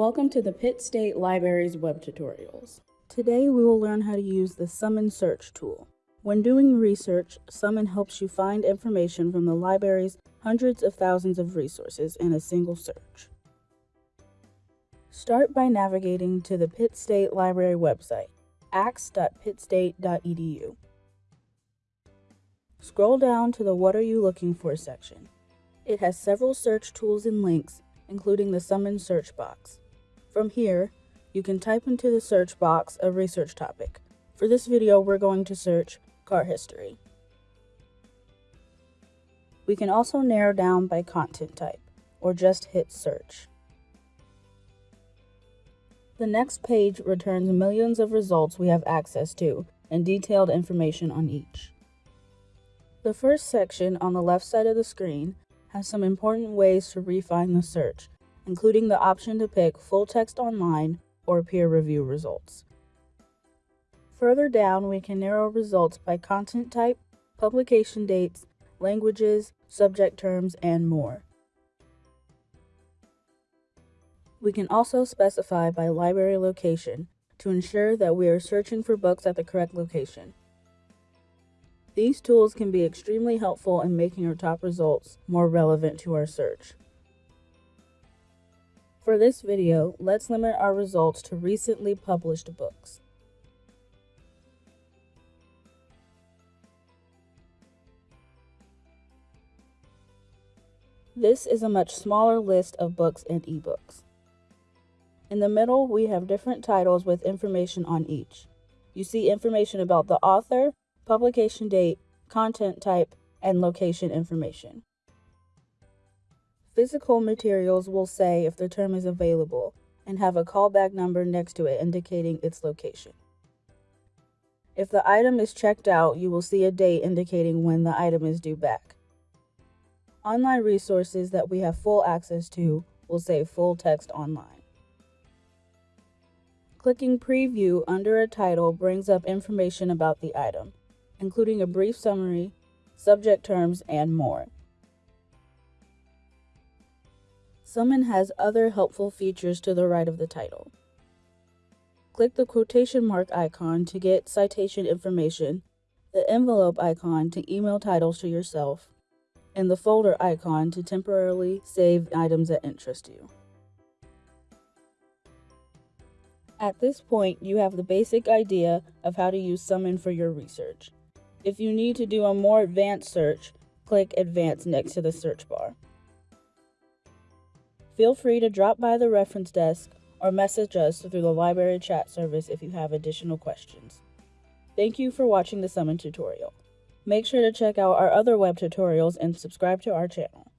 Welcome to the Pitt State Library's web tutorials. Today we will learn how to use the Summon Search tool. When doing research, Summon helps you find information from the library's hundreds of thousands of resources in a single search. Start by navigating to the Pitt State Library website, axe.pittstate.edu. Scroll down to the What Are You Looking For section. It has several search tools and links, including the Summon search box. From here, you can type into the search box a research topic. For this video, we're going to search car history. We can also narrow down by content type, or just hit search. The next page returns millions of results we have access to and detailed information on each. The first section on the left side of the screen has some important ways to refine the search, including the option to pick full text online or peer review results. Further down, we can narrow results by content type, publication dates, languages, subject terms, and more. We can also specify by library location to ensure that we are searching for books at the correct location. These tools can be extremely helpful in making our top results more relevant to our search. For this video, let's limit our results to recently published books. This is a much smaller list of books and ebooks. In the middle, we have different titles with information on each. You see information about the author, publication date, content type, and location information. Physical materials will say if the term is available and have a callback number next to it indicating its location. If the item is checked out, you will see a date indicating when the item is due back. Online resources that we have full access to will say full text online. Clicking Preview under a title brings up information about the item including a brief summary, subject terms, and more. Summon has other helpful features to the right of the title. Click the quotation mark icon to get citation information, the envelope icon to email titles to yourself, and the folder icon to temporarily save items that interest you. At this point, you have the basic idea of how to use Summon for your research. If you need to do a more advanced search, click Advanced next to the search bar. Feel free to drop by the reference desk or message us through the library chat service if you have additional questions. Thank you for watching the Summon tutorial. Make sure to check out our other web tutorials and subscribe to our channel.